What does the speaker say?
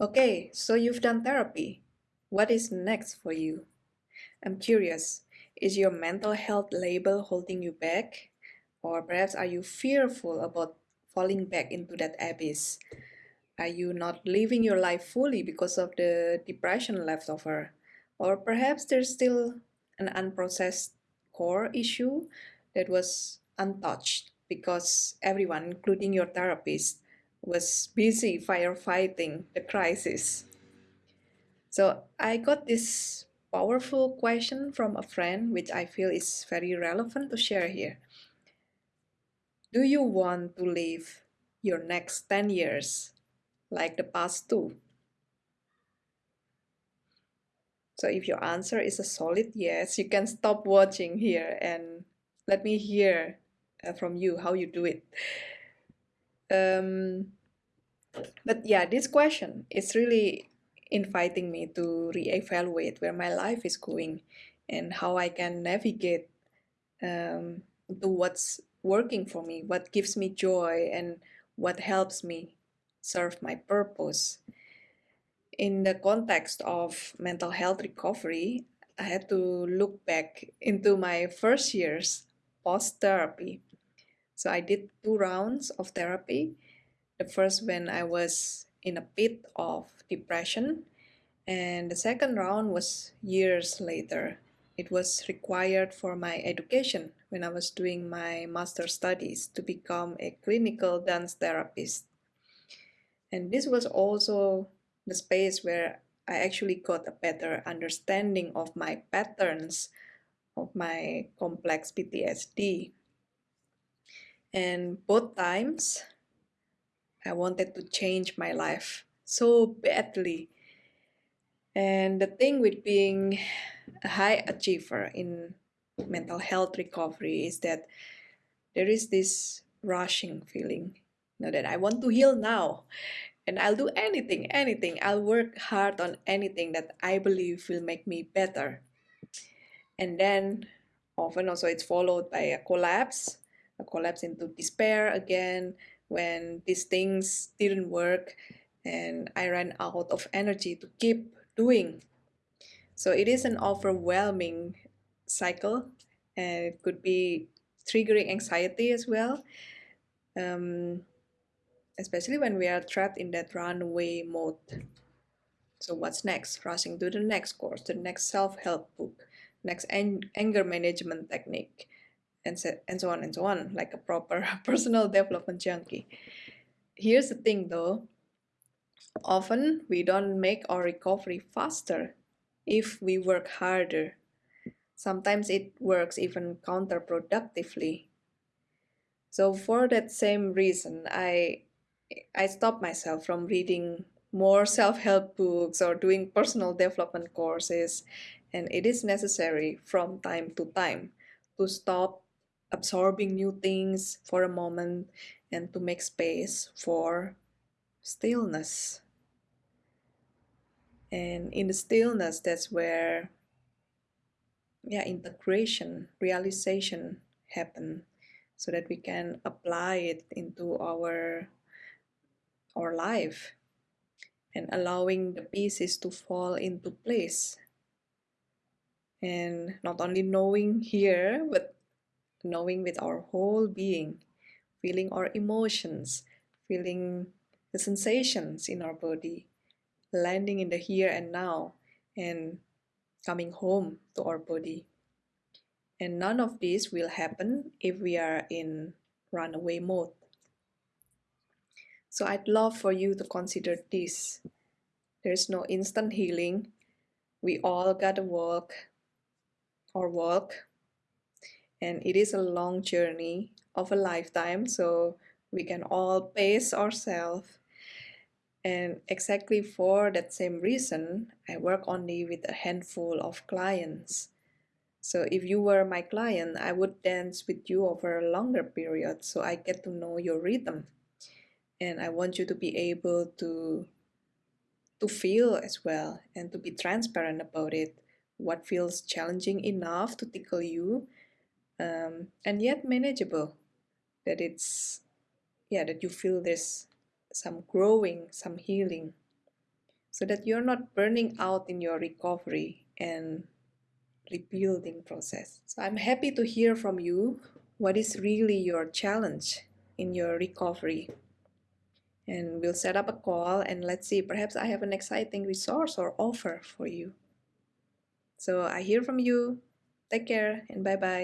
Okay, so you've done therapy. What is next for you? I'm curious, is your mental health label holding you back? Or perhaps are you fearful about falling back into that abyss? Are you not living your life fully because of the depression left over? Or perhaps there's still an unprocessed core issue that was untouched because everyone, including your therapist, was busy firefighting the crisis. So I got this powerful question from a friend, which I feel is very relevant to share here. Do you want to live your next 10 years like the past two? So if your answer is a solid yes, you can stop watching here and let me hear uh, from you how you do it. Um, but yeah, this question is really inviting me to reevaluate where my life is going and how I can navigate um, to what's working for me, what gives me joy, and what helps me serve my purpose. In the context of mental health recovery, I had to look back into my first years post therapy. So I did two rounds of therapy. The first when I was in a pit of depression, and the second round was years later. It was required for my education when I was doing my master studies to become a clinical dance therapist. And this was also the space where I actually got a better understanding of my patterns of my complex PTSD. And both times, I wanted to change my life so badly. And the thing with being a high achiever in mental health recovery is that there is this rushing feeling you know, that I want to heal now and I'll do anything, anything. I'll work hard on anything that I believe will make me better. And then often also it's followed by a collapse, collapse into despair again when these things didn't work and I ran out of energy to keep doing. So it is an overwhelming cycle and it could be triggering anxiety as well. Um, especially when we are trapped in that runaway mode. So what's next? Rushing to the next course, the next self-help book, next anger management technique, and so, and so on and so on, like a proper personal development junkie. Here's the thing though, often we don't make our recovery faster if we work harder. Sometimes it works even counterproductively. So for that same reason, I I stopped myself from reading more self-help books or doing personal development courses and it is necessary from time to time to stop absorbing new things for a moment and to make space for stillness and in the stillness that's where yeah integration realization happen so that we can apply it into our our life and allowing the pieces to fall into place. And not only knowing here, but knowing with our whole being, feeling our emotions, feeling the sensations in our body, landing in the here and now, and coming home to our body. And none of this will happen if we are in runaway mode. So I'd love for you to consider this. There's no instant healing. We all gotta walk or walk. And it is a long journey of a lifetime, so we can all pace ourselves. And exactly for that same reason, I work only with a handful of clients. So if you were my client, I would dance with you over a longer period so I get to know your rhythm and I want you to be able to to feel as well and to be transparent about it what feels challenging enough to tickle you um, and yet manageable that it's yeah that you feel there's some growing some healing so that you're not burning out in your recovery and rebuilding process. So I'm happy to hear from you what is really your challenge in your recovery. And we'll set up a call and let's see, perhaps I have an exciting resource or offer for you. So I hear from you. Take care and bye bye.